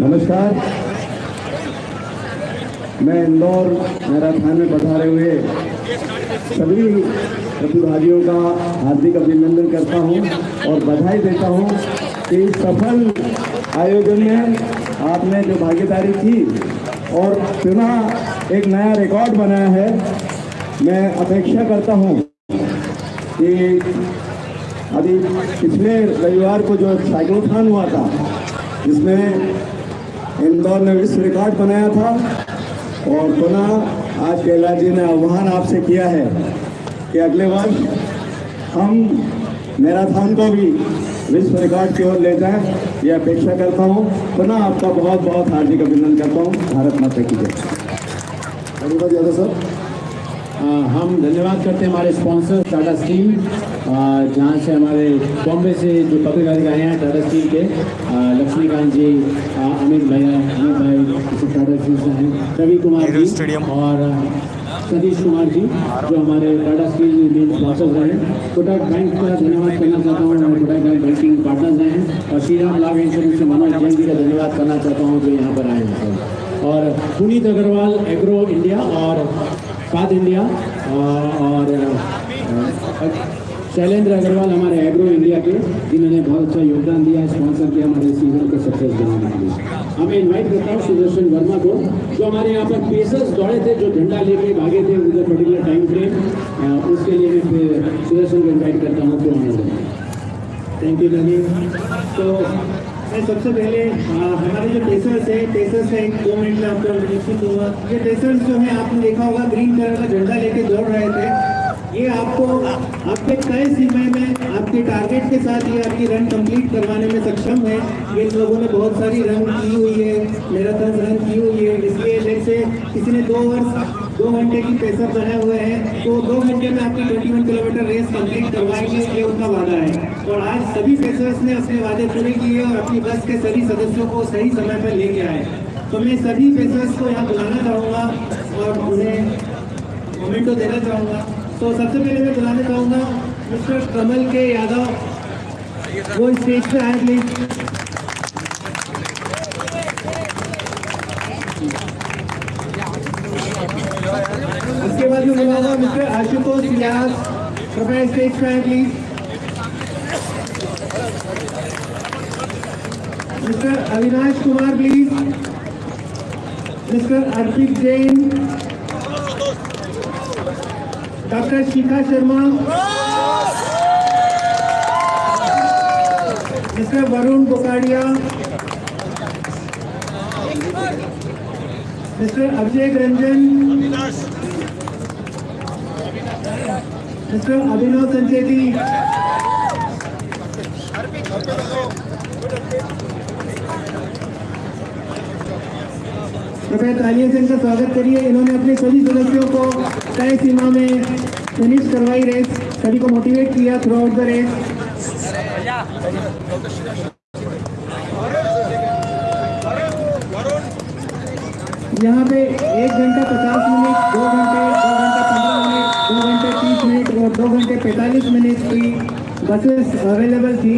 नमस्कार। मैं इंदौर, मैराथन में पधारे हुए सभी प्रतिभागियों का हार्दिक अभिनंदन करता हूँ और बधाई देता हूँ कि इस सफल आयोजन में आपने जो भागीदारी की और पुनः एक नया रिकॉर्ड बनाया है, मैं अपेक्षा करता हूँ कि अभी पिछले रविवार को जो साइक्लोथॉन हुआ था, जिसमें इंदौर ने विश्व रिकॉर्ड बनाया था और पुनः आज कैलाश जी ने आह्वान आपसे किया है कि अगले वर्ष हम मैराथन को भी विश्व रिकॉर्ड की ओर ले जाएँ। यह अपेक्षा करता हूँ। पुनः आपका बहुत बहुत हार्दिक अभिनंदन करता हूँ। भारत माता की जय। धन्यवाद यादव सर। हम धन्यवाद करते हैं हमारे स्पॉन्सर टाटा स्टील जहाँ से हमारे बॉम्बे से जो पब्लिक अधिकारी हैं टाटा स्टील के लक्ष्मीकांत जी अमित भैया अमित भाई टाटा स्टील से हैं रवि कुमार जी स्टेडियम और सतीश कुमार जी जो हमारे टाटा स्टील मेन स्पॉन्सर्स रहे कोटक बैंक का धन्यवाद करना चाहता हूँ हमारे कोटक बैंक बैंकिंग पार्टनर्स हैं। और श्री राम लाभ इंश्योरेंस से मनोज जैन जी का धन्यवाद करना चाहता हूँ जो यहाँ पर आए हैं। और पुनीत अग्रवाल एग्रो इंडिया और फाद इंडिया और शैलेंद्र अग्रवाल हमारे एग्रो इंडिया के, जिन्होंने बहुत अच्छा योगदान दिया स्पॉन्सर किया, हमारे सीज़न को सक्सेस बनाने के लिए। हमें इनवाइट करता हूँ सुदर्शन वर्मा को, जो हमारे यहाँ पर पेसर्स दौड़े थे, जो झंडा लेके भागे थे उधर पर्टिकुलर टाइम फ्रेम उसके लिए मैं सुदर्शन को इन्वाइट करता हूँ तो थैंक यू नवीन तो मैं सबसे पहले हमारे जो टेसर्स है टेसर्स एक दो मिनट में आपको निश्चित दूँगा ये टेसर्स जो है, आपने देखा होगा ग्रीन कलर का झंडा लेके दौड़ रहे थे। ये आपको, आपके तय सीमा में, आपके टारगेट के साथ ये आपकी रन कंप्लीट करवाने में सक्षम है। ये लोगों ने बहुत सारी रन की हुई है मैराथन रन की हुई है। इसलिए जैसे किसी ने दो वर्ष, दो घंटे की पेसर बनाए हुए हैं तो दो घंटे में आपकी 21 किलोमीटर रेस कंप्लीट करवाएँगे, ये उनका वादा है। और आज सभी पेसर्स ने अपने वादे पूरे किए और अपनी बस के सभी सदस्यों को सही समय पर लेके आए। तो मैं सभी पेसर्स को यहाँ बुलाना चाहूँगा और उन्हें मोमेंटो देना चाहूँगा। तो सबसे पहले मैं बुलाना चाहूँगा मिस्टर कमल के यादव। वो स्टेज पे आए प्लीज़ उसके बाद मैं बुलाऊँगा मिस्टर आशुतोष व्यास कृपया स्टेज पे आए please mister Avinash Kumar please mister Arpit Jain doctor Shikha Sharma mister Varun Bokadia mister Abhishek Ranjan mister Abhinav Sancheti कृपया तालियों से इनका स्वागत करिए। इन्होंने अपने सभी सदस्यों को तय सीमा में फिनिश करवाई रेस सभी को मोटिवेट किया थ्रू आउट द रेस यहाँ पे एक घंटा पचास मिनट दो घंटे, दो घंटा पंद्रह मिनट दो घंटे तीस मिनट और दो घंटे पैंतालीस मिनट की बसेस अवेलेबल थी।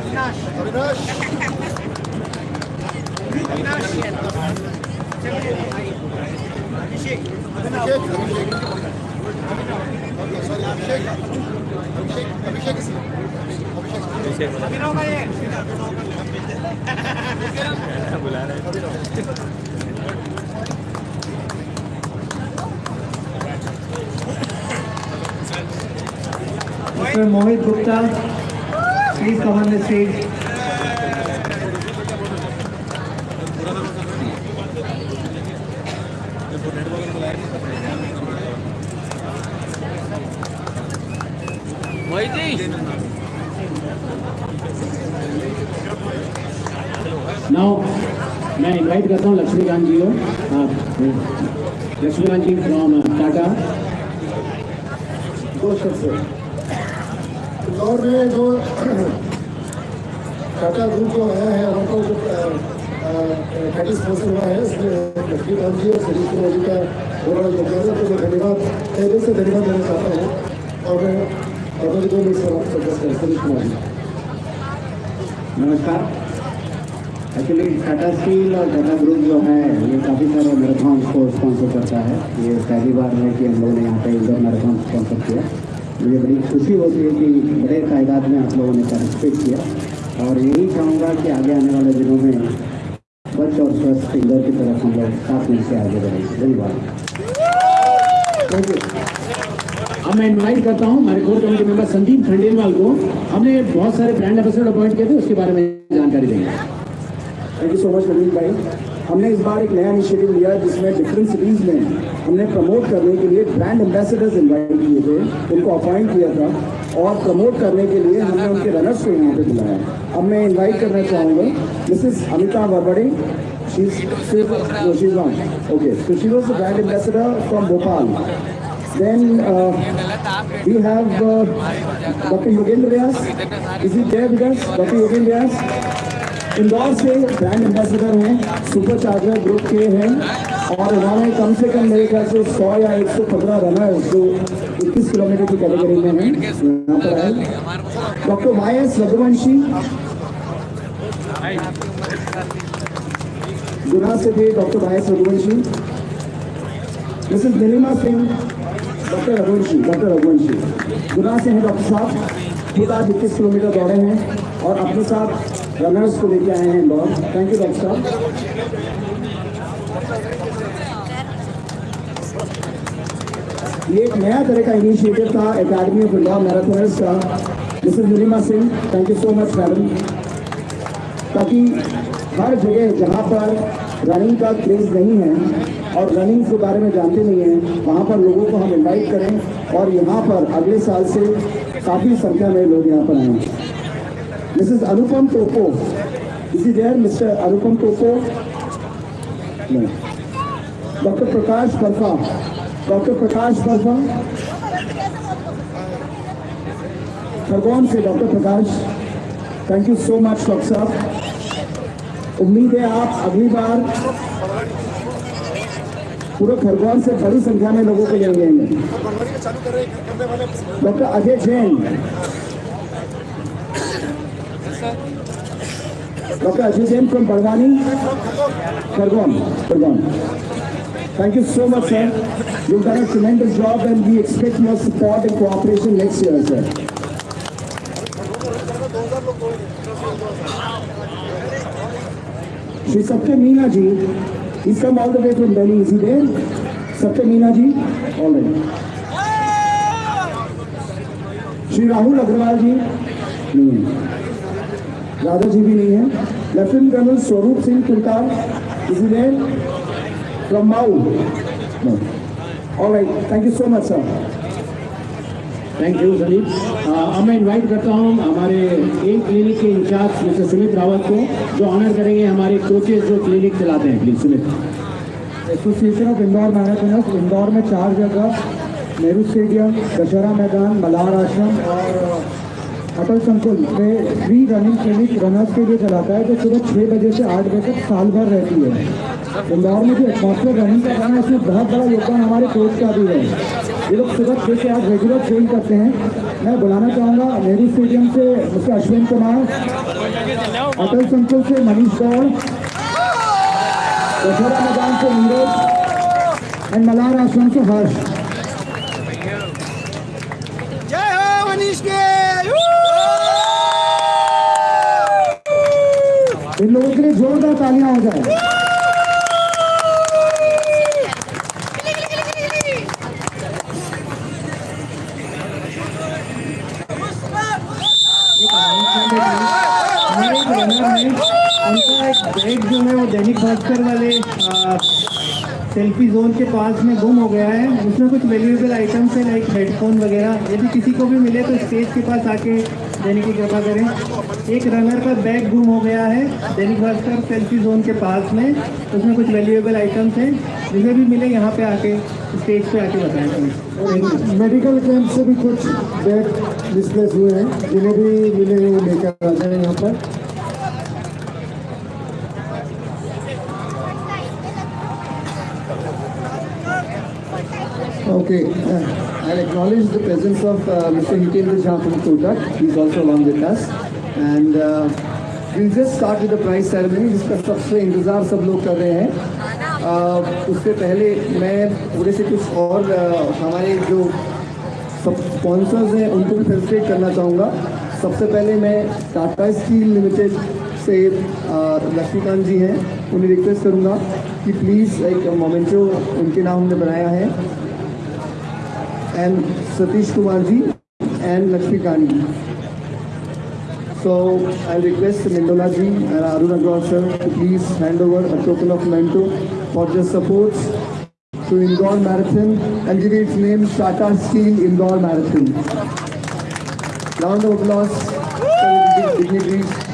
Avinash Abhishek Abhishek sorry Abhishek Abhishek Abhishek Abhishek Mr. Mohit Gupta, please come on the stage. Now मैं इनवाइट करता हूँ लक्ष्मीकांत जी को लक्ष्मीकांत जी फ्रॉम टाटा दो शब्द इंदौर में जो टाटा ग्रुप जो आया है हमको जो कैटेगरी स्पॉन्सर हुआ है उसमें लक्ष्मीकांत जी और सतीश कुमार जी का बड़ा योगदान है तो मैं धन्यवाद तहे दिल से धन्यवाद देना चाहता हूँ। और मैं बाबा जी को मिस समाप्त कर सकता हूँ सतीश कुमार जी। नमस्कार। एक्चुअली टाटा स्टील और टाटा ग्रुप जो है, ये काफ़ी सारे मैराथन को स्पॉन्सर करता है। ये पहली बार है कि हम लोगों ने यहाँ पे इंडोर मैराथन स्पॉन्सर किया मुझे बड़ी खुशी होती है कि बड़े तादाद में आप लोगों ने पार्टिसिपेट किया। और यही चाहूँगा कि आगे आने वाले दिनों में स्वच्छ और स्वस्थ इंदौर की तरफ़ हम लोग साथ मिलकर आगे बढ़ेंगे धन्यवाद। थैंक यू अब मैं इन्वाइट करता हूँ हमारे core committee member Sandeep Khandelwal को। हमने बहुत सारे ब्रांड एम्बेसडर अपॉइंट किए थे, उसके बारे में जानकारी देंगे। Thank you so much Naveen भाई। हमने इस बार एक नया इनिशिएटिव लिया जिसमें डिफरेंट सिटीज़ में हमने प्रमोट करने के लिए ब्रांड एम्बेसडर्स इन्वाइट किए थे उनको अपॉइंट किया था और प्रमोट करने के लिए हमने उनके रनर्स को यहाँ पे बुलाया अब मैं इनवाइट करना चाहूँगा Mrs Amita Varbade She's still, no, she's not. Okay, so she. Then uh, we have uh, Dr. Yogendra Vyas. Is he there with us? Dr. Yogendra Vyas. Indore से ब्रांड एम्बेसडर हैं super charger group के हैं, और उन्होंने कम से कम मेरे ख्याल से 100 या 115 रनर जो 21 किलोमीटर की कैटेगरी में हैं, यहाँ पर आए। Doctor Y S Raghuvanshi, Guna से थे doctor Y S Raghuvanshi Mrs Nilima Singh doctor Raghuvanshi doctor Raghuvanshi. Guna से हैं डॉक्टर साहब, खुद आज इक्कीस किलोमीटर दौड़े हैं, और अपने साथ रनर्स को लेके आए हैं इंदौर थैंक यू डॉक्टर साहब। ये एक नया तरह का इनिशिएटिव था एकेडमी ऑफ़ इंदौर मैराथनर्स का। Mrs Nilima Singh thank you so much madam ताकि हर जगह जहाँ पर रनिंग का क्रेज नहीं है और रनिंग के बारे में जानते नहीं हैं, वहाँ पर लोगों को हम इनवाइट करें और यहाँ पर अगले साल से काफ़ी संख्या में लोग यहाँ पर आएँ। मिसेस अनुपम टोपो इसी there Mr Anupam Topo doctor Prakash Barfa doctor Prakash Barfa Khargone से doctor Prakash thank you so much doctor साहब उम्मीद है आप अगली बार पूरे खरगोन से बड़ी संख्या में लोगों को ले आएँगे बनवानी में चालू कर रहे करने वाले doctor Ajay Jain Dr. Ajay Jain from Barwani, Sargon, Sargon. Thank you so much, sir. You've done a tremendous job and we expect your support and cooperation next year, sir. Shri Satya Meena ji, he's come all the way from Delhi. Is he there? Satya Meena ji? All right. Shri Rahul Agrawal ji? No. Radha ji भी नहीं है। Lieutenant colonel Swaroop Singh Tulkar from all right thank you so much sir thank you Sandeep अब मैं invite करता हूँ हमारे एक clinic के इंचार्ज मिस्टर सुमित रावत को जो ऑनर करेंगे हमारे कोचेज जो क्लिनिक चलाते हैं please Sumit association of Indore marathoners Indore में चार जगह नेहरू स्टेडियम दशहरा मैदान मल्हार आश्रम और अटल संकुल में फ्री रनिंग क्लिनिक रनर्स के लिए चलाता है, जो सुबह छः बजे से आठ बजे तक साल भर रहती है। इंदौर में जो एटमॉस्फेयर रनिंग का है, उसमें बहुत बड़ा योगदान हमारे कोच का भी है। ये लोग सुबह छः से आठ रेगुलर ट्रेन करते हैं। मैं बुलाना चाहूँगा नेहरू स्टेडियम से मिस्टर अश्विन कुमार अटल संकुल से मनीष गौड़ दशहरा मैदान से नीरज एंड मलार आश्रम से हर्ष जय हो मनीष के इन लोगों के लिए जोरदार तालियाँ हो जाए उनका एक बैग जो है वो दैनिक भास्कर वाले सेल्फी जोन के पास में गुम हो गया है उसमें कुछ वैल्यूएबल आइटम्स है लाइक हेडफोन वगैरह यदि किसी को भी मिले तो स्टेज के पास आके देने की कृपा करें। एक रनर का बैग गुम हो गया है, दैनिक भास्कर सेल्फी जोन के पास में। उसमें कुछ वैल्यूएबल आइटम्स हैं, जिन्हें भी मिले यहाँ पे आके स्टेज पे आके बताएँ मेडिकल कैंप से भी कुछ बैग डिस्प्लेस हुए हैं, जिन्हें भी मिले वो लेकर आ जाए यहाँ पर। Okay, uh, I'll acknowledge the presence of uh, Mr. Hitendra Jha from Kotak. He's also along with us. And uh, we'll just start with the prize ceremony, जिसका सबसे इंतज़ार सब लोग कर रहे हैं uh, उससे पहले मैं थोड़े से कुछ और uh, हमारे जो सब स्पॉन्सर्स हैं उनको भी फेलिसिटेट करना चाहूँगा सबसे पहले मैं टाटा स्टील लिमिटेड से uh, लक्ष्मीकांत जी हैं उन्हें रिक्वेस्ट करूँगा कि प्लीज़ एक मोमेंटो उनके नाम हमने बनाया है and Satish Kumar ji and Lakshmi Kani. So I'll request Mindola ji and Arun Agrawal sir to please hand over a token of memento for their support to Indore Marathon and give its name Tata Steel Indore Marathon. Round of applause for dignitaries.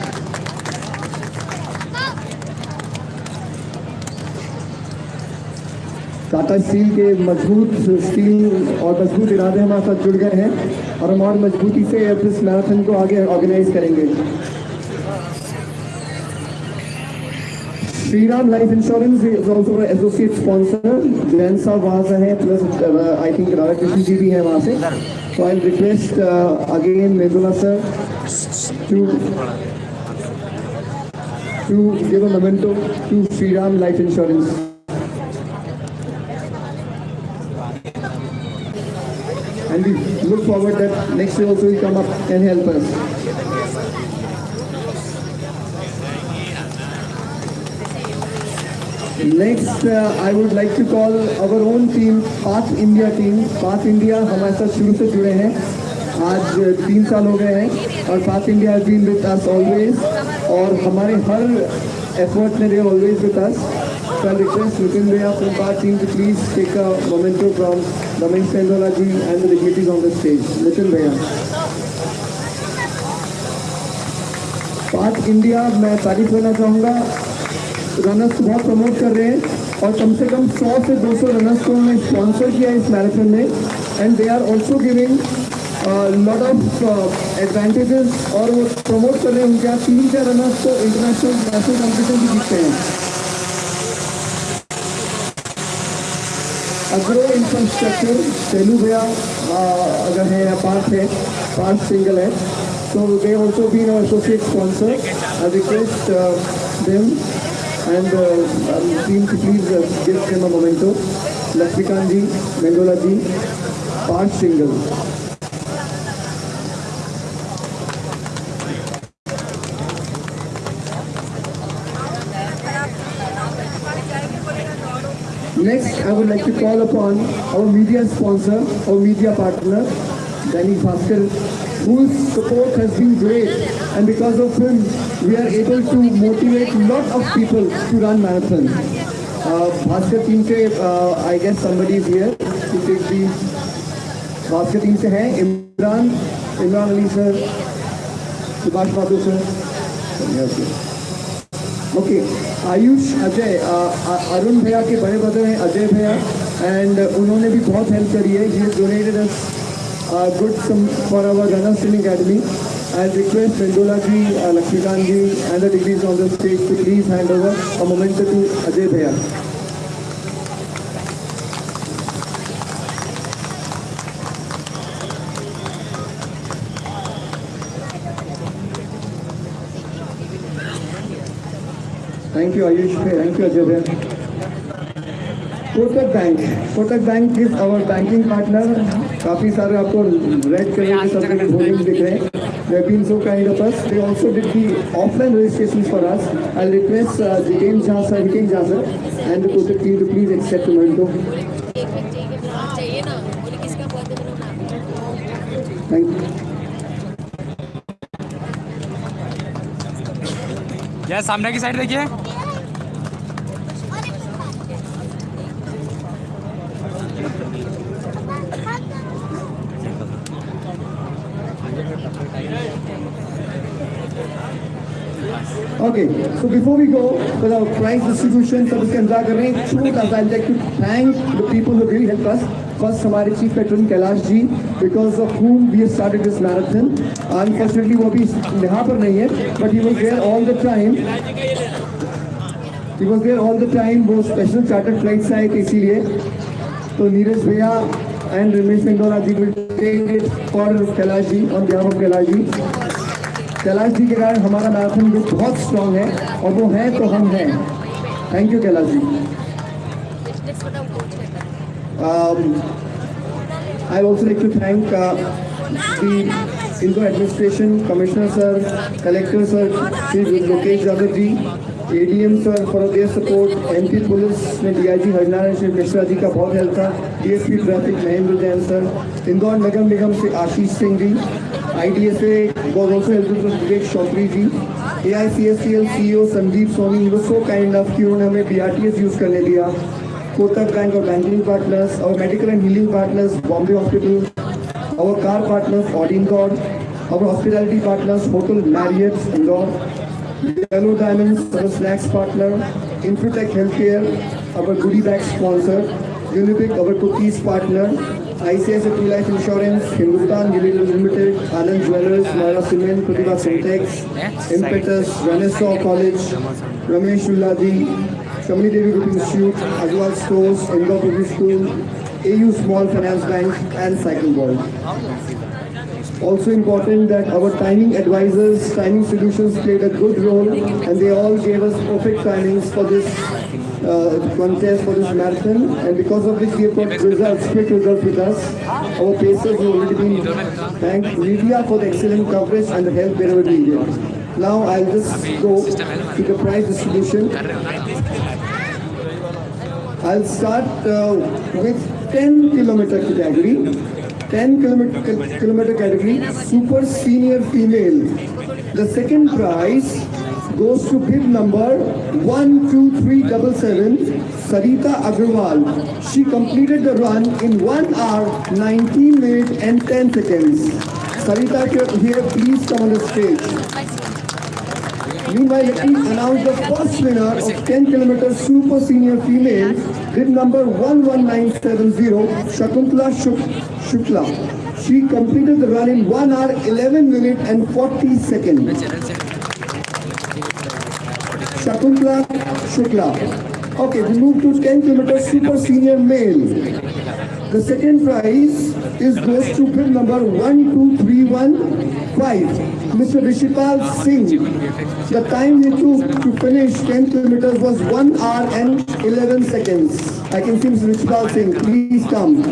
Tata steel के मज़बूत steel और मज़बूत इरादे हमारे साथ जुड़ गए हैं और हम और मजबूती से इस मैराथन को आगे ऑर्गेनाइज करेंगे। Shri Ram life insurance is also associate sponsor Jain साहब वहाँ से हैं plus I think Radha Krishna ji भी हैं वहाँ से। तो I request again Medula sir to a memento to Sri Ram Life Insurance. And we look forward that next year also will come up and help us. Next, uh, I would like to call our own team, Path India team. Path India हमारे साथ शुरू से जुड़े हैं आज तीन साल हो गए हैं और path India has been with us always और हमारे हर एफर्ट में they always with us So I request Nitin Bhaiya from our team to please take a memento Ramesh Sendola ji and the dignitaries on the stage. Nitin Bhaiya. Path India मैं तारीफ़ करना चाहूँगा runners बहुत promote कर रहे हैं और कम से कम 100 से 200 रनर्स को उन्होंने स्पॉन्सर किया इस मैराथन में and they are also giving lot of advantages और वो प्रमोट कर रहे हैं उनके यहाँ तीन चार रनर्स को इंटरनेशनल नेशनल कॉम्पिटिशन भी जीतते हैं अग्रो इंफ्रास्ट्रक्चर तेलू भैया अगर है या पार्ट है पार्ट सिंगल है तो they also been associate sponsor I request them and team to please gift in memento Laxmikant ji Mendola ji Parth Singhal Next, I would like to call upon our media sponsor, our media partner, Danny Bhaskar, whose support has been great and because of him, we are able to motivate a lot of people to run marathons. Uh, Bhaskar team se, uh, I guess somebody is here to take the Bhaskar team se hai, Imran, Imran Ali sir, Subhash Babu sir. Yes, sir. Okay Ayush Ajay Arun भैया के बड़े brother हैं अजय भैया and उन्होंने भी बहुत help करी है। ही donated us good sum for our runners swimming academy I request Mendola ji Laxmikant ji and the degrees on the stage to please hand over a moment to Ajay भैया Thank you, Ayush. Thank you, Ajay. bhaiya. Kotak bank Kotak bank is our banking partner काफ़ी सारे आपको red colour के सब hoarding दिख रहे हैं they have been so kind of us they also did the offline registrations for us i'll request uh, Jiten Jha sir Jiten Jha sir and the Kotak team to please accept the memento एक minute चाहिए बनाना चाहिए ना बोले किसका birthday banana thank you यह सामने की साइड देखिए Before we go for the prize distribution, सब इसके इंतज़ार कर रहे हैं सा people who really helped us. First हमारे chief patron Kailash ji because of whom we have started this marathon. Unfortunately वो अभी यहाँ पर नहीं है but he was there all the time. He was there all the time. वो special chartered flight से आए थे इसीलिए तो नीरज भैया and Ramesh Mendolaji will take it for Kailash ji on behalf of Kailash ji. Kailash ji के कारण हमारा मैराथन ग्रुप बहुत स्ट्रांग है, और वो है तो हम हैं। Thank you Kailash ji. I also like to thank इनको administration commissioner sir collector sir Shri Mukesh Yadav ji A D M sir for their support M P police में D I G Harinarayan Shri Mishra ji का बहुत help था D S P traffic Mahendra Jain sir Indore Nagar Nigam Shri Ashish Singh ji IDSA was also helpful from Vivek Chaudhary ji AICSCL CEO Sandeep Soni he was so kind enough कि उन्होंने हमें BRTS use करने दिया Kotak Bank or banking partners, our medical and healing partners, Bombay Hospital, our car partners, Odingod, our hospitality partners, Hotel Marriott, Indore, Yellow Diamonds, our snacks partner, Infotech Healthcare, our goodie bag sponsor, Unibic, our cookies partner, ICIC Life Insurance, Hindustan Unilever Limited, Allen Jewelers, Mara Cement, Pratibha Syntex, Impetus, Ranesaw College, Ramesh Ulladi, Shamini Devi Group Institute, Agwal Stores, Indoor Public School, AU Small Finance Bank, and Cycle World. Also important that our timing advisors, timing solutions played a good role and they all gave us perfect timings for this contest, for this marathon and because of which we have got results, quick results with us. Our pacers have already been thanked media for the excellent coverage and the help wherever needed. Now I'll just go to the prize distribution. I'll start uh, with 10 kilometer category. 10 kilometer, kilometer category, super senior female. The second prize goes to bib number 12377, Sarita Agarwal. She completed the run in 1 hour, 19 minutes and 10 seconds. Sarita, here, please come on the stage. Meanwhile, let me announce the first winner of 10 km super senior female with number 11970, Shakuntala Shukla. She completed the run in 1 hour 11 minutes and 40 seconds. Shakuntala Shukla. Okay, we move to 10 kilometers super senior male. The second prize is goes to bib number 12315, Mr. Rishipal Singh. The time he took to finish 10 kilometers was 1 hour and 11 seconds. I can see Mr. Rishipal Singh. Please come.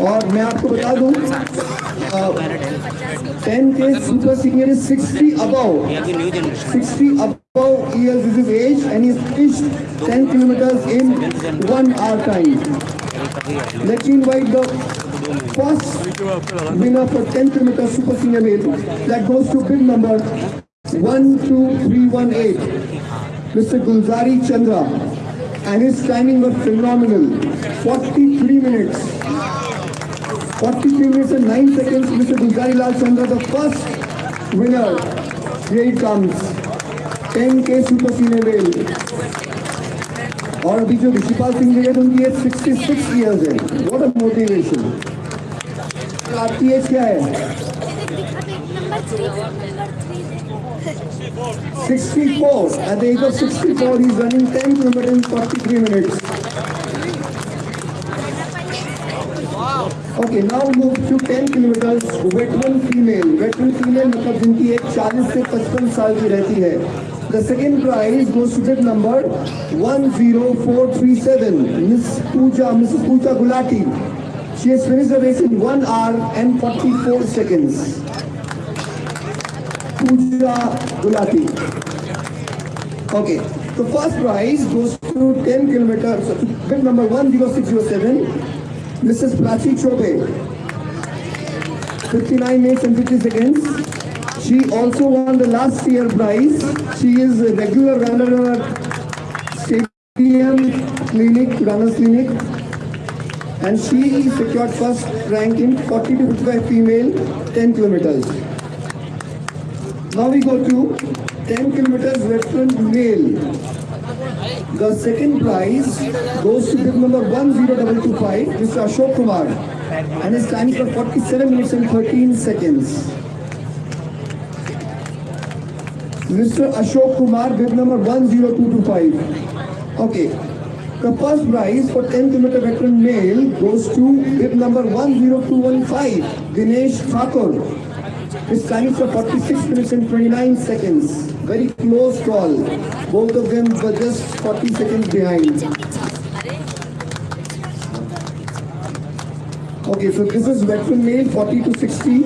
और मैं आपको बता दूँ ten के super senior is sixty about sixty about is is age and ten kilometre in one hour time लेकिन white the first winner for ten kilometre super senior male that goes to pin number one two three one eight Mr Gulzari Chandra and his timing was phenomenal 43 minutes 43 minutes and 9 seconds, Mr. Dulgari Lal Chandra, the first winner. Here it comes. 10K Super Senior Male. और अभी जो ऋषिपाल सिंह जी है उनकी age 66 years है what a motivation आपकी age क्या है number three number three 64 at the age of 64 he's running 10 kilometers in 43 minutes Okay, now move to 10 kilometers veteran female. Veteran female मतलब जिनकी एज 40 से 55 साल की रहती है. The second prize goes to bid number 10437. Miss Pooja, Mrs. Pooja Gulati. She has finished the race in 1 hour and 44 seconds. Pooja Gulati. Okay, the first prize goes to 10 kilometers, bid number 10607. Mrs. Prachi Chobe, 59 minutes and 50 seconds. She also won the last year prize. She is a regular runner our stadium clinic, runners clinic. And she secured first rank in 40 to 55 female, 10 kilometers. Now we go to 10 kilometers veteran male. The second prize goes to bib number 10225, Mr. Ashok Kumar, and his time for 47 minutes and 13 seconds. Mr. Ashok Kumar, bib number 10225. Okay. The first prize for 10 kilometer veteran male goes to bib number 10215, Dinesh Thakur. His time for 46 minutes and 29 seconds. Very close call. Both of them were just 40 seconds behind. Okay, so this is veteran male 40 to 60.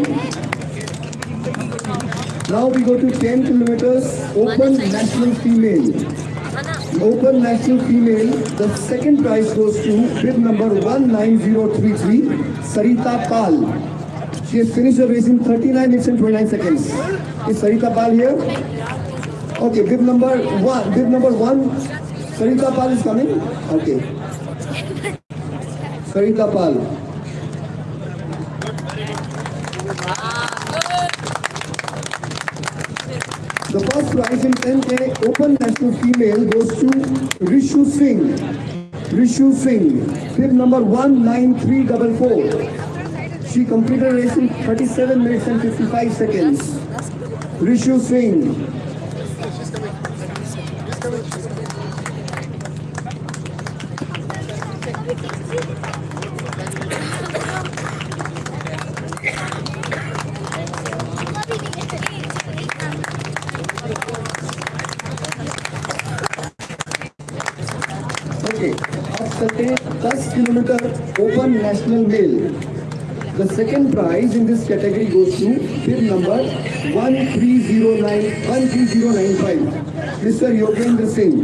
Now we go to 10 kilometers open national female. Open national female, the second prize goes to bid number 19033, Sarita Pal. She has finished the race in 39 minutes and 29 seconds. Is Sarita Pal here? Okay, bid number one, bid number one, Sarita Pal is coming? Okay. Sarita Pal. The first prize in 10K Open National Female goes to Rishu Singh. Rishu Singh, bib number 19344. She completed race in 37 minutes and 55 seconds. Rishu Singh. Okay, अब चलते हैं 10 kilometre open national mail The second prize in this category goes to bib number 1309 13095 Mr. Yogendra Singh.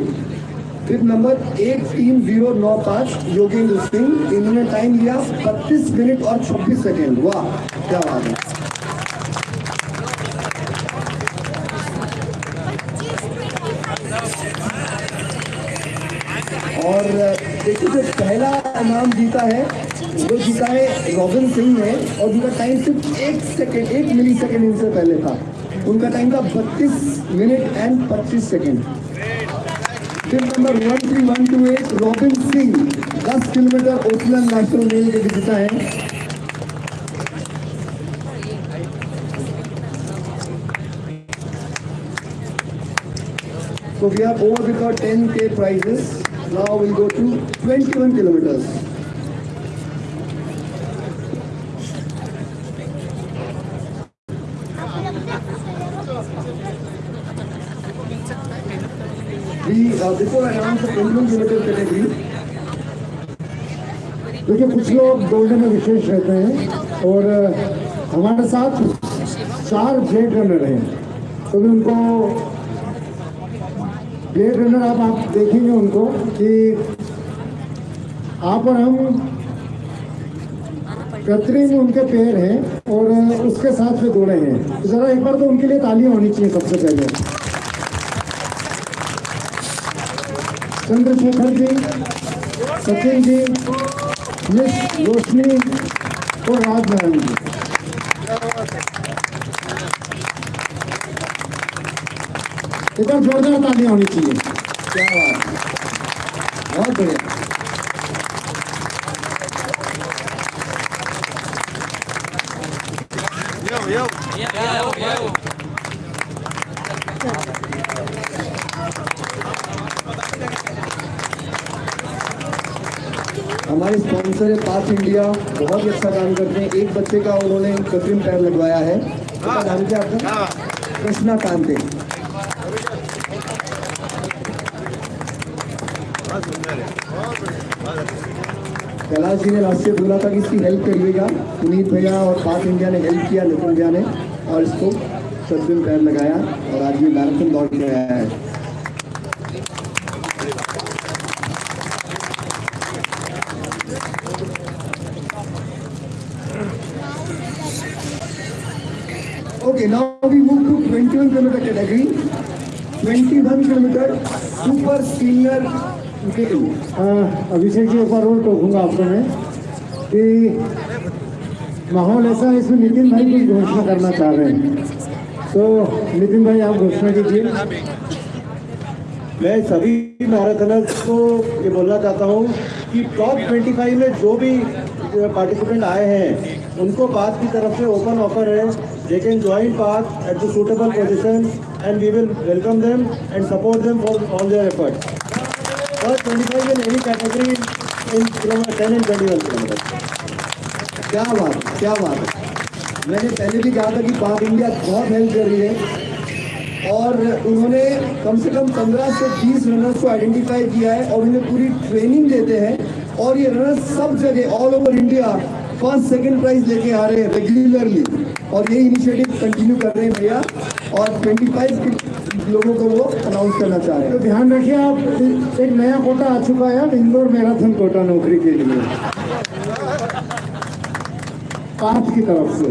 Bib number 18095 Yogendra Singh इन्होंने time लिया 32 minute और 26 second वाह क्या बात है और देखिए जो पहला नाम जीता है जीता है रॉबिन सिंह ने और उनका टाइम सिर्फ़ एक सेकेंड एक मिली सेकेंड इनसे पहले था उनका टाइम था बत्तीस मिनट एंड पच्चीस सेकेंड फिर number one three one two eight Robin Singh दस किलोमीटर ओखलैंड नेशनल मेल के विजेता है So we are over with our 10k prizes. Now we'll go to 21 kilometers. We, uh, before I announce the 21 kilometer category, देखिए कुछ लोग दौड़ने में विशेष रहते हैं और हमारे साथ चार ब्लेड रनर हैं। तो मैं उनको ब्लेड रनर आप आप देखेंगे उनको कि आप और हम कतरे में उनके पैर हैं और उसके साथ में दौड़े हैं। जरा एक बार तो उनके लिए तालियाँ होनी चाहिए सबसे पहले। चंद्रशेखर जी, सचिन जी, मिस रोशनी और राजनारायण जी। एक बार जोरदार तालियाँ होनी चाहिए। क्या बात बहुत बढ़िया। है पास इंडिया बहुत ही अच्छा काम करते हैं। एक बच्चे का उन्होंने कृत्रिम पैर लगवाया है। नाम क्या आपका कृष्णा कांते। कैलाश जी ने से बोला था कि इसकी हेल्प करिएगा। पुनीत भैया और पाक इंडिया ने हेल्प किया, नितिन भैया ने और इसको कृत्रिम पैर लगाया और आज ये मैराथन दौड़ के आया है Okay, now we move to 21 kilometer category. 21 kilometer super senior game. अ, अभिषेक जी एक बार और टोकूँगा आपको मैं कि माहौल ऐसा है इसमें नितिन भाई कुछ घोषणा करना चाह रहे हैं तो नितिन भाई आप घोषणा कीजिए मैं सभी मैराथनर्स को ये बोलना चाहता हूँ कि टॉप 25 में जो भी पार्टिसिपेंट आए हैं उनको बाद की तरफ़ से ओपन ऑफ़र है they can join path at the suitable position and we will welcome them and support them for all their effort First 25 in any category in kilometer 10 and 21 kilometers. क्या बात क्या बात मैंने पहले भी कहा था कि पाक इंडिया बहुत हेल्प कर रही है और उन्होंने कम से कम 15 से 20 रनर्स को आइडेंटिफाई किया है और उन्हें पूरी ट्रेनिंग देते हैं और ये रनर्स सब जगह all over India first second prize लेके आ रहे हैं रेगुलरली और ये इनिशिएटिव कंटिन्यू कर रहे हैं भैया। और 25 लोगों को वो अनाउंस करना चाह रहे हैं। तो ध्यान रखिए आप एक नया कोटा आ चुका है अब इंदौर मैराथन कोटा नौकरी के लिए। पाँच की तरफ़ से।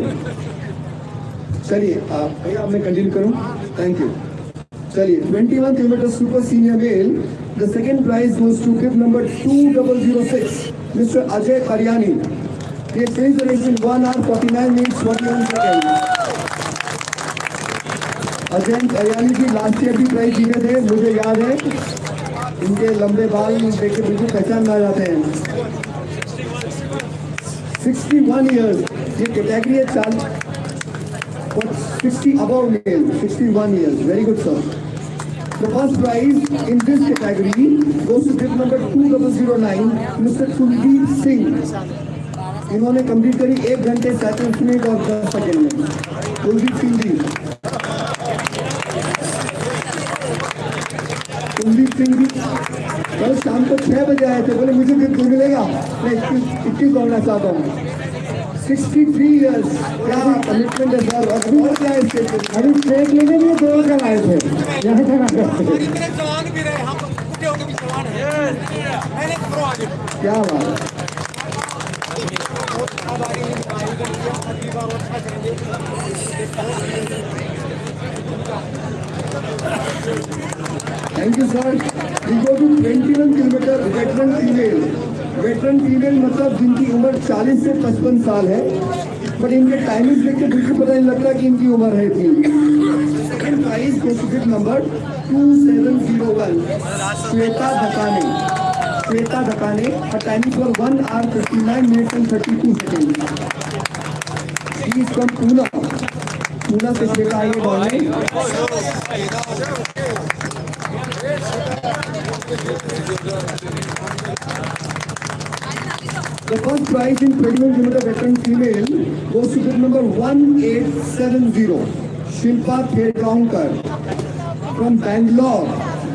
चलिए भैया मैं कंटिन्यू करूँ? थैंक यू चलिए 21 kilometre super senior male the second prize goes to fifth number 2006 Mr Ajay Kariyani ये finish the race in 1 hour 49 minutes 41 second Ajay Kariyani ji last year भी प्राइज जीते थे मुझे याद है इनके लंबे बाल देख के बिल्कुल पहचान आ जाते हैं 61 years ये कैटेगरी है चाल 60 above male, 61 years. Very good, sir. The first prize in this category goes to bib number 2009, Mr. Kuldeep Singh. इन्होंने कंप्लीट करी एक घंटे सैंतीस मिनट और दस सेकेंड में कुलदीप सिंह जी कुलदीप सिंह जी कल शाम को छह बजे आए थे बोले मुझे भी मिलेगा? मैं इक्कीस दौड़ना चाहता हूँ 63 years क्या कमिटमेंट है? सर क्या है? स्टेट पे अभी स्टेट लेने लिए दो कर आए थे। यहाँ तक आ गए थे thank you sir we go to 21 kilometre veteran female veteran female मतलब जिनकी उम्र 40 से 55 साल है। बट इनके टाइमिंग देख के बिल्कुल पता नहीं लगता कि इनकी उम्र है इतनी। Second prize गोसिपिट number 2701 Shweta Dhakane Shweta Dhakane her timing for 1 hour 59 minutes and 32 seconds she is from Pune Pune से श्वेता आई है दौड़ने The first prize in 21 kilometer veteran female goes to bid number 1870, Shilpa Khelgaonkar from Bangalore.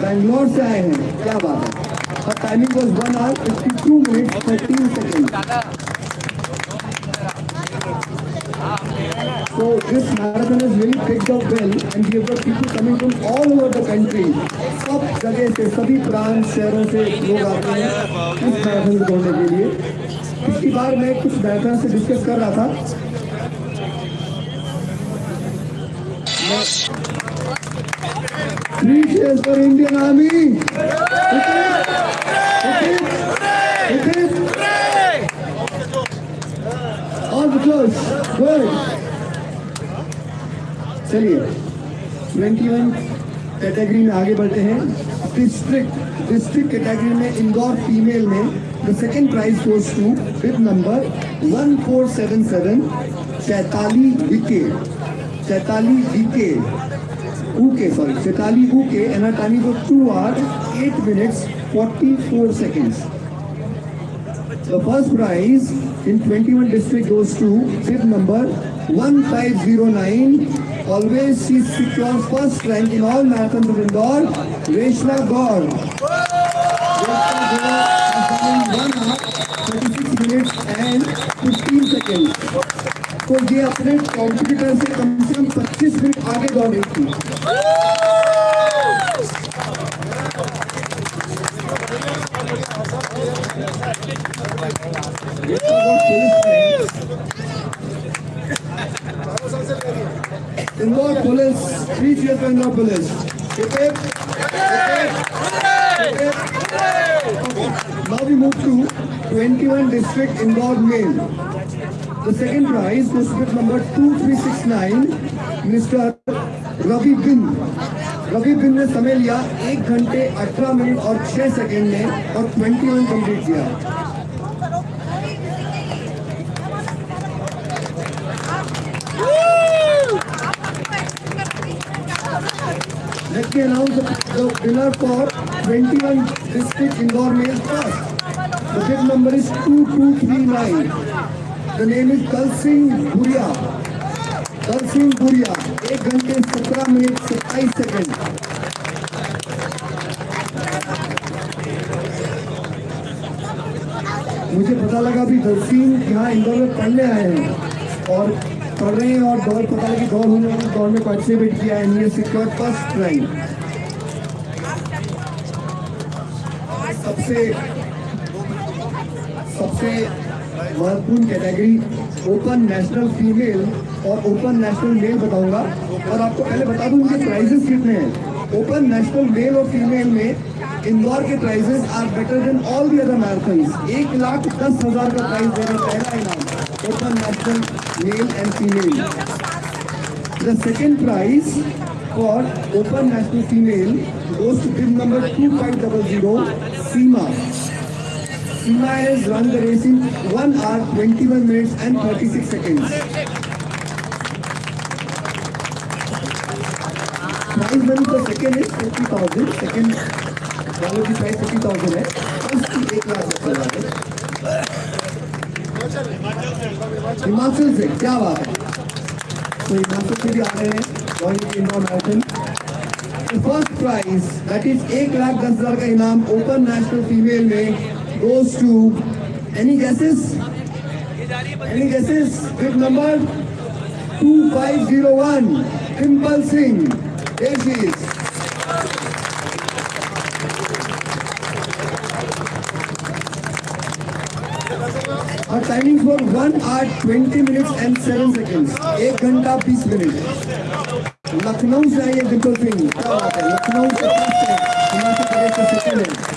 Bangalore से आए हैं क्या बात है timing was 1 hour 52 minutes 13 seconds. So this marathon has really picked up well and we have got people coming from all over the country. सब जगह से सभी प्रांत शहरों से लोग आते हैं इस मैराथन को दौड़ने के लिए पिछली बार मैं कुछ मैराथन से डिस्कस कर रहा था Three cheers for Indian Army. It. Hit it. Hit it. All the close. Good. चलिए 21 कैटेगरी में आगे बढ़ते हैं डिस्ट्रिक्ट डिस्ट्रिक्ट कैटेगरी में इंदौर फीमेल में the second prize goes to bib number 1477 Chaitali Vikhe Chaitali Vikhe Uike sorry Chaitali Uike and her timing was 2 hours 8 minutes 44 seconds The first prize in 21 district goes to bib number 1509. Always she secures first rank in all marathons of Indore. Reshma Gaur. Reshma Gaur has done in 1 hour 36 minutes and 15 seconds. तो ये अपने competitor से कम से कम 25 minute आगे दौड़ी थी Indore police three Indore police. Now we move to 21 district Indore male The second prize with number 2369, Mr. Ravi Bin. Ravi Bin ने समय लिया एक घंटे 18 मिनट और 6 सेकंड में और 21 कंप्लीट किया Let me announce the, winner for 21 district indoor male first. The bid number is 2239. The name is Dal Singh Buria. Dal Singh Buria. एक घंटे सत्रह मिनट सत्ताईस सेकंड मुझे पता लगा अभी दल सिंह यहाँ इंदौर में पढ़ने आए हैं और पढ़ रहे हैं और दौड़ पता लगी दौड़ होने वाली दौड़ में पार्टिसिपेट किया है ये सिक्योर फ़र्स्ट रैंक सबसे सबसे महत्वपूर्ण कैटेगरी ओपन नेशनल फीमेल और ओपन नेशनल मेल बताऊँगा। और आपको पहले बता दूँ इनके प्राइजेस कितने हैं। ओपन नेशनल मेल और फीमेल में इंदौर के prizes are better than all the other marathons एक लाख दस हज़ार का प्राइस दे रहा है पहला इनाम open national male and female the second prize for open national female goes to bid number 2500 Sima Sima has run the race in 1 hour 21 minutes and 36 seconds. Prize money for second is 50,000. Second वालों की price 50,000 है first की एक लाख है हिमाचल से क्या बात है तो हिमाचल से भी आ रहे हैं royal Indore marathon first prize that is एक लाख दस हज़ार का इनाम ओपन नेशनल फीमेल में goes to any guesses? Any guesses? Bid number 2501 Dimple Singh. There she is. Her timing for 1 hour 20 minutes and 7 seconds. एक घंटा 20 मिनट लखनऊ से आई है डिम्पल सिंह क्या बात है लखनऊ से फर्स्ट है हिमाचल प्रदेश से सेकंड है और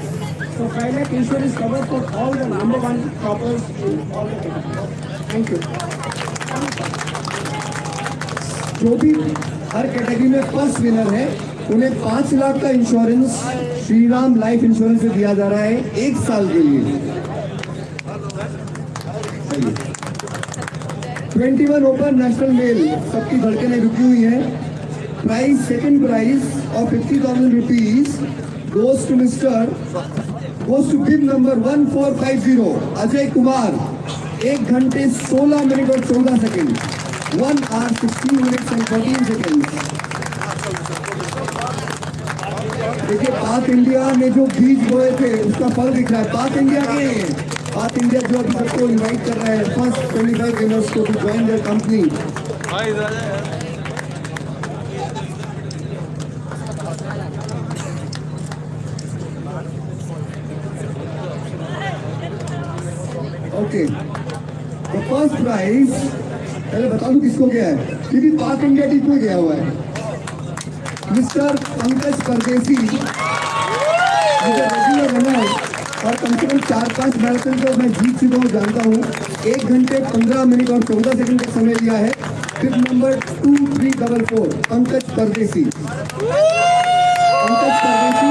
So five lakh insurance cover for all the number one toppers in all the categories. Thank you. जो भी हर कैटेगरी में फ़र्स्ट विनर है, उन्हें पाँच लाख का इंश्योरेंस श्रीराम लाइफ इंश्योरेंस से दिया जा रहा है एक साल के लिए twenty one open national male सबकी धड़कनें रुकी हुई है प्राइस सेकंड प्राइस और fifty thousand rupees goes to Mr number one four five zero Ajay Kumar एक घंटे सोलह मिनट और चौदह second one hour sixteen minutes and fourteen second देखिए, पाक इंडिया में जो बीज बोए थे, उसका फल दिख रहा है। पाक इंडिया के पाक इंडिया जो अभी सबको इनवाइट कर रहा है फ़र्स्ट ट्वेंटी फाइव विनर्स को to join their company okay the first prize पहले बता दूँ किसको गया है? क्योंकि पाक इंडिया टीम में गया हुआ है। मिस्टर पंकज परदेसी। और कम से कम चार पाँच मैराथन को मैं जीत चुका हूँ, जानता हूँ। एक घंटे पंद्रह मिनट और चौदह सेकंड का समय लिया है। फिर number two three double four Pankaj Pardesi. Pankaj Pardesi.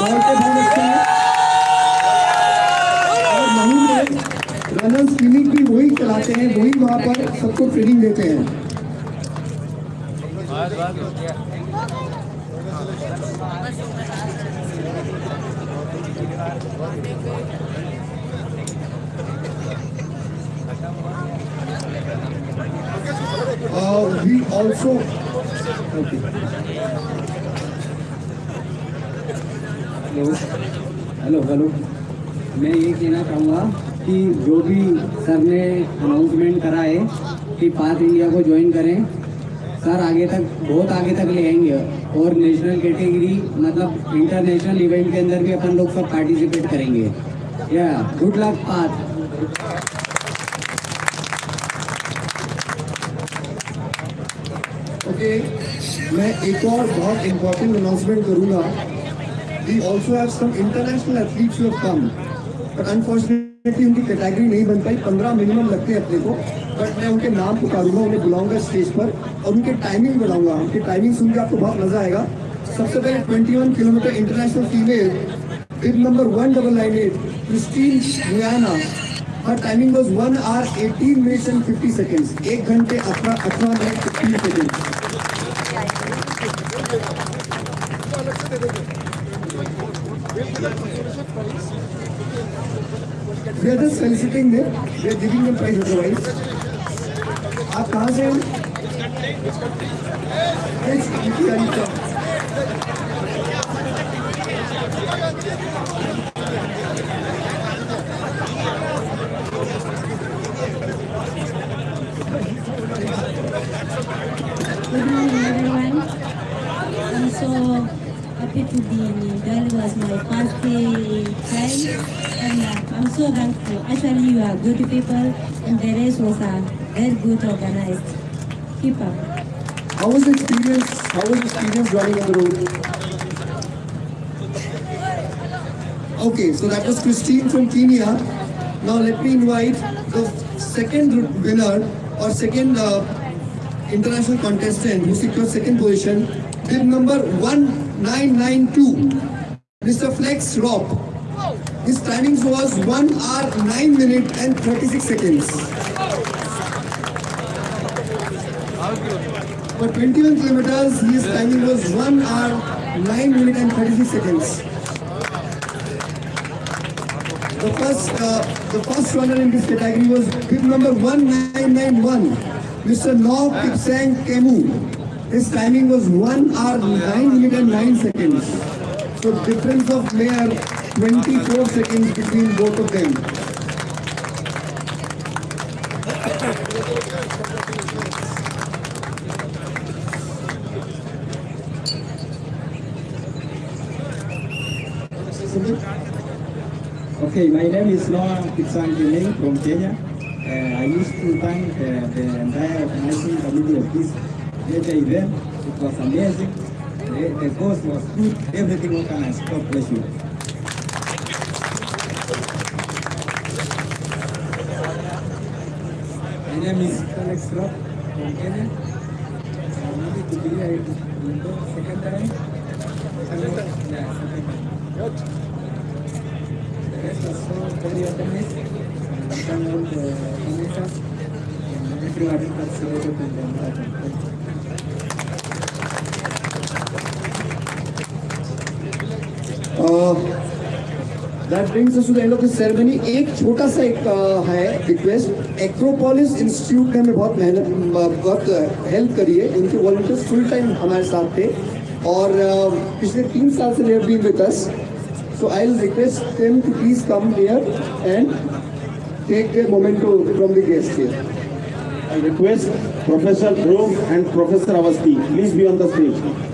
बहुत अच्छा है। रनर्स क्लिनिक भी वही चलाते हैं वही वहाँ पर सबको ट्रेनिंग देते हैं। Uh, we also okay. Hello hello hello मैं ये कहना चाहूँगा कि जो भी सर ने अनाउंसमेंट करा है कि पाथ इंडिया को ज्वाइन करें। सर आगे तक, बहुत आगे तक ले आएँगे। और नेशनल कैटेगरी मतलब इंटरनेशनल इवेंट के अंदर भी अपन लोग सब पार्टिसिपेट करेंगे। या गुड लक पाथ ओके मैं एक और बहुत इंपॉर्टेंट अनाउंसमेंट करूँगा। We also have some international athletes come but unfortunately उनकी कैटेगरी नहीं बन पाई। पंद्रह मिनिमम लगते हैं अपने को। बट मैं उनके नाम पुकारूँगा उन्हें बुलाऊँगा स्टेज पर और उनके टाइमिंग बढ़ाऊँगा उनकी टाइमिंग सुन के आपको बहुत मज़ा आएगा। सबसे पहले 21 kilometre international female with number one double nine eight Christine Guyana her timing was one hour 18 minutes and 50 seconds एक घंटे अठारह अठारह मिनट 15 seconds We are just soliciting them. We are giving them prize otherwise. आप कहाँ से हैं? Good morning, everyone. I'm so happy to be in. It was my first time, and uh, I'm so thankful. Actually, you are good people, and the race was uh, very good organized. Keep up. How was the experience? How was the experience running on the road? Okay, so that was Christine from Kenya. Now let me invite the second winner or second uh, international contestant who secured second position with number 1992, Mr. Flex Rock. His timings was 1 hour 9 minute and 36 seconds. For 21 kilometers, his timing was 1 hour 9 minute and 36 seconds. The first, uh, the first runner in this category was bib number 1991, Mr. Nob Kipsang Kemu. His timing was 1 hour 9 minute and 9 seconds. So difference of mere 24 seconds between both of them. Okay, my name is Noah Kiling from Kenya. Uh, I used to thank uh, the entire organizing committee of this event. It was amazing. The, the course was good. Everything organized. God bless you. My name is Alex Rock from Kenya. I'm happy to be here in the second time. Second, yeah, second time. The rest was so very organized. And thank all the organizers and everyone who participated in the marathon. The end of the ceremony एक छोटा सा एक है request Acropolis institute ने हमें बहुत मेहनत बहुत हेल्प करी है। उनके वॉलंटियर्स फुल टाइम हमारे साथ थे। और पिछले तीन साल से they've been with us so I will request them to please come here and take their memento from the guest here I request Professor Dhruv and Professor Avasti, please be on the stage.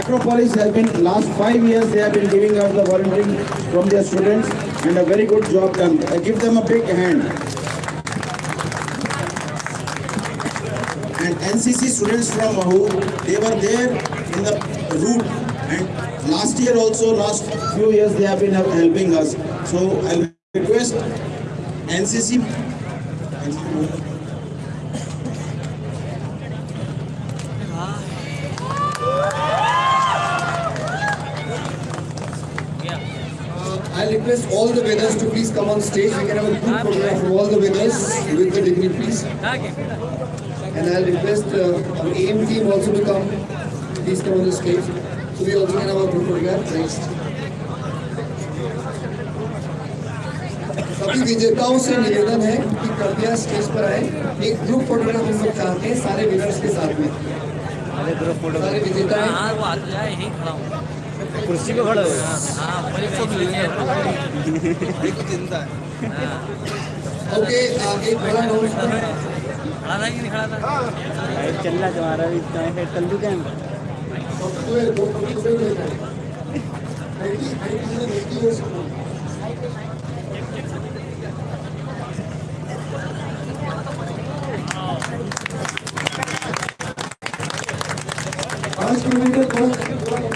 Acropolis has been, last five years, they have been giving out the volunteering from their students and a very good job done. I give them a big hand. And NCC students from Mahu, they were there in the route and last year also, last few years, they have been helping us. So I'll request NCC request all the winners to please come on stage. We can have a group photograph of all the winners with the degree, please. And I'll request uh, our AIM team also to come. Please come on the stage. So we also can have a group photograph. Next. सभी विजेताओं से निवेदन है कि कृपया stage पर आए एक ग्रुप फोटोग्राफ हम लोग चाहते हैं सारे विनर्स के साथ में सारे विजेता हैं हाँ तो हूँ कुर्सी पे खड़ा हो हाँ ओके आगे बड़ा खड़ा था कि नहीं खड़ा था चल रहा तुम्हारा भी कल दू क्या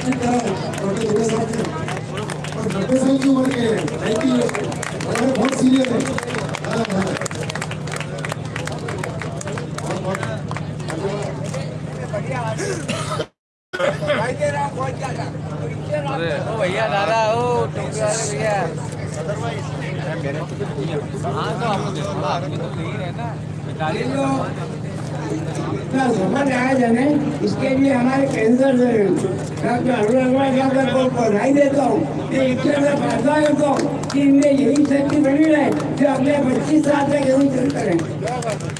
Porque ये इतना मैं है कि यही शक्ति बनी रहे, जो अगले पच्चीस साल तक यही चलते रहे